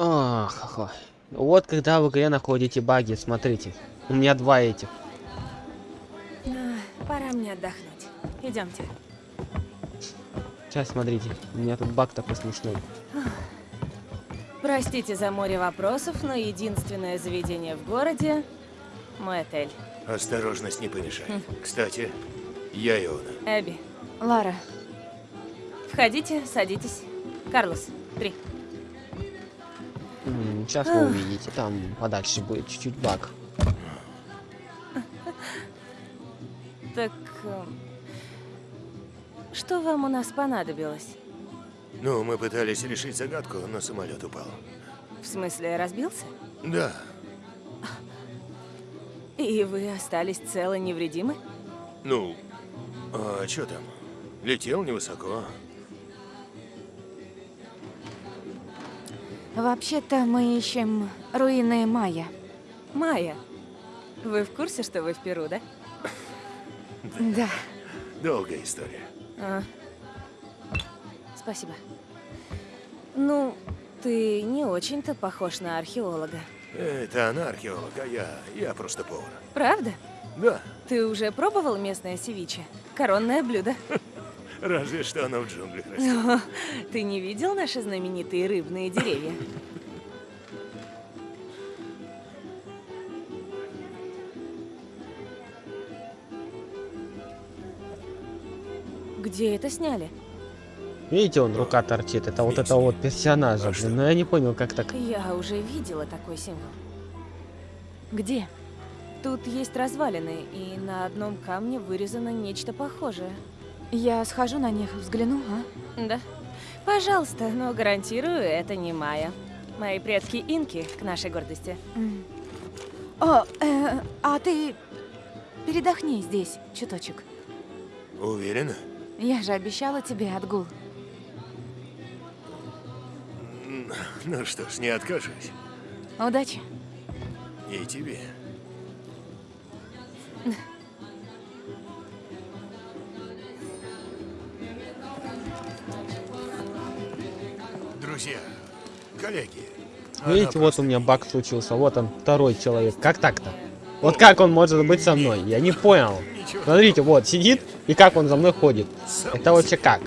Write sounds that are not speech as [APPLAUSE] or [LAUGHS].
Ах, ох. Вот когда в игре находите баги, смотрите. У меня два этих. Пора мне отдохнуть. Идемте. Сейчас смотрите. У меня тут баг такой смешной. Простите за море вопросов, но единственное заведение в городе — мой отель. Осторожность не помешает. Кстати, я Иона. Эбби, Лара, входите, садитесь. Карлос, три. Сейчас вы увидите. Там подальше будет чуть-чуть баг. [LAUGHS] Так... эм, Что вам у нас понадобилось? Ну, мы пытались решить загадку, но самолет упал. В смысле, разбился? Да, И вы остались целы невредимы? ну, а что там? Летел невысоко. Вообще-то мы ищем руины Майя. Майя, вы в курсе, что вы в Перу, да? Да. Долгая история. А. Спасибо. Ну, ты не очень-то похож на археолога. Это она археолог, а я, я просто повар. Правда? Да, Ты уже пробовал местное севиче? Коронное блюдо. [LAUGHS] разве что оно в джунглях растет. Ты не видел наши знаменитые рыбные деревья? Где это сняли? Видите, он рука торчит. Это вот это вот персонажа, блин. Но я не понял, как так. Я уже видела такой символ. Где? Тут есть развалины, и на одном камне вырезано нечто похожее. Я схожу на них, взгляну, а? Да. Пожалуйста, но гарантирую, это не Майя. Мои предки инки, к нашей гордости. О, э, а ты передохни здесь чуточек. Уверена? Я же обещала тебе отгул. Ну что ж, не откажусь. Удачи. И тебе. Друзья, коллеги. Видите, вот у меня баг случился. Вот он, второй человек. Как так-то? Вот как он может быть со мной? Я не понял. Смотрите, вот, сидит, и как он за мной ходит. Это вообще как?